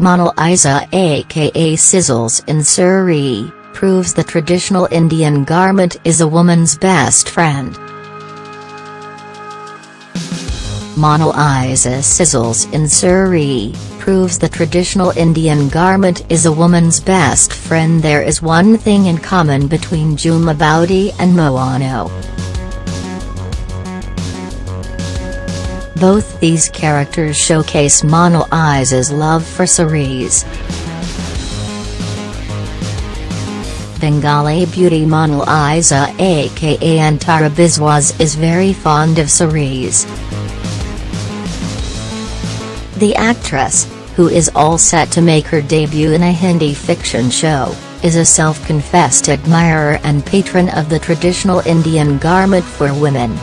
Mona Lisa aka Sizzles in saree, proves the traditional Indian garment is a woman's best friend. Mona Lisa Sizzles in saree, proves the traditional Indian garment is a woman's best friend There is one thing in common between Jhumma Boudi and Mohana. Both these characters showcase Mona Lisa's love for sarees. Bengali beauty Mona Lisa aka Antara Biswas is very fond of sarees. The actress, who is all set to make her debut in a Hindi fiction show, is a self-confessed admirer and patron of the traditional Indian garment for women.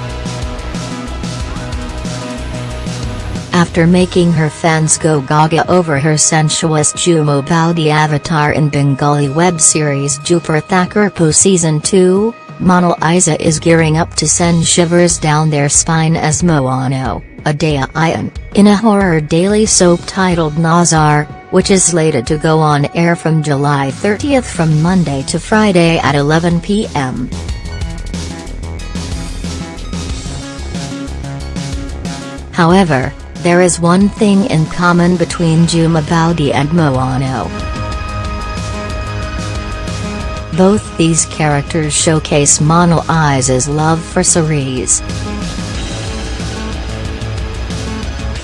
After making her fans go gaga over her sensuous Jhumma Boudi avatar in Bengali web series Dupur Thakurpo Season 2, Mona Lisa is gearing up to send shivers down their spine as Mohana, Adaya Ian, in a horror daily soap titled Nazar, which is slated to go on air from July 30 from Monday to Friday at 11 p.m. However, there is one thing in common between Jhumma Boudi and Mohana. Both these characters showcase Mona Lisa's love for sarees.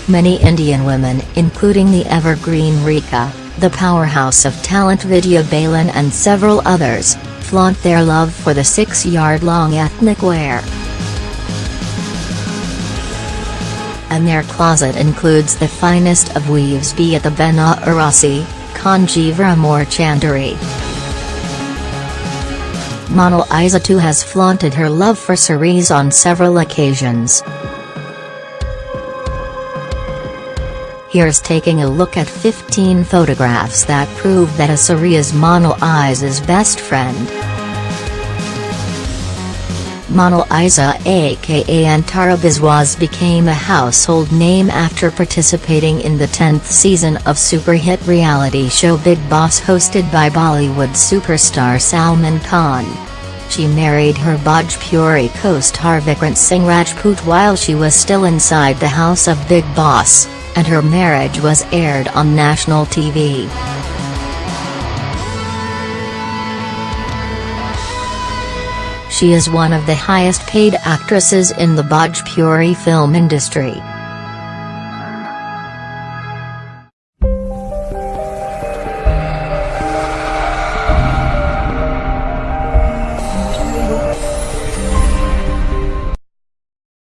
Many Indian women including the evergreen Rekha, the powerhouse of talent Vidya Balan and several others, flaunt their love for the six-yard-long ethnic wear and their closet includes the finest of weaves be it the Banarasi, Kanjivaram or Chanderi. Mona Lisa too has flaunted her love for sarees on several occasions. Here's taking a look at 15 photographs that prove that a saree is Mona Lisa's best friend. Mona Lisa aka Antara Biswas became a household name after participating in the 10th season of super hit reality show Bigg Boss hosted by Bollywood superstar Salman Khan. She married her Bhojpuri co-star Vikrant Singh Rajput while she was still inside the house of Bigg Boss, and her marriage was aired on national TV. She is one of the highest paid actresses in the Bhojpuri film industry.